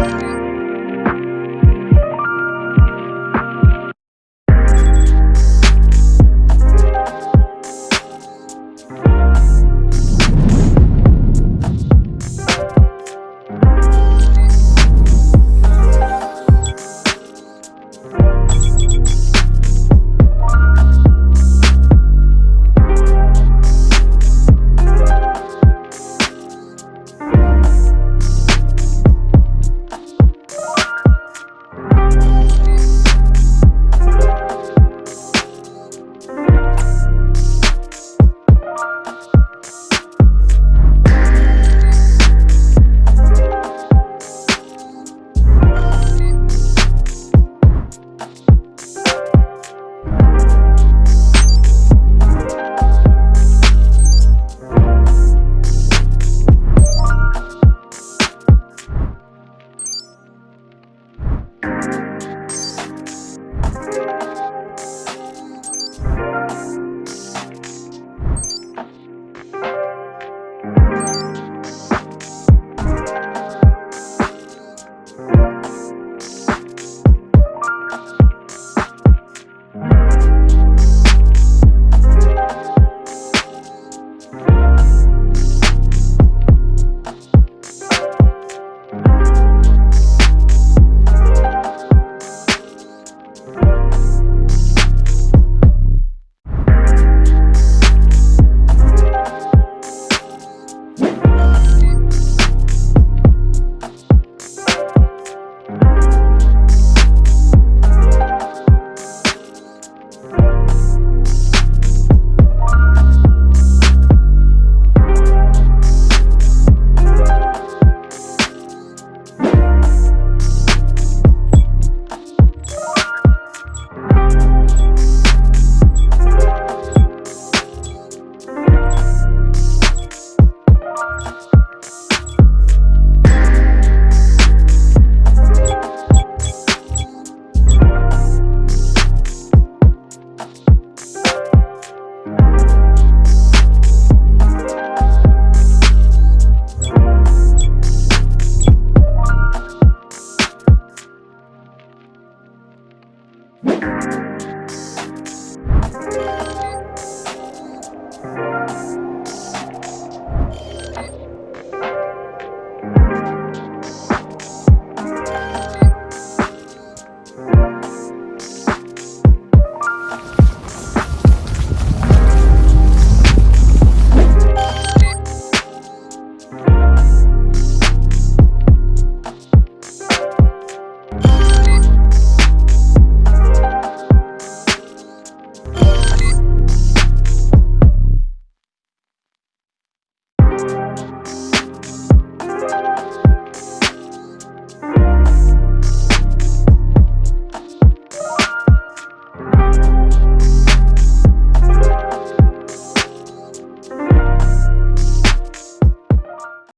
Bye. Música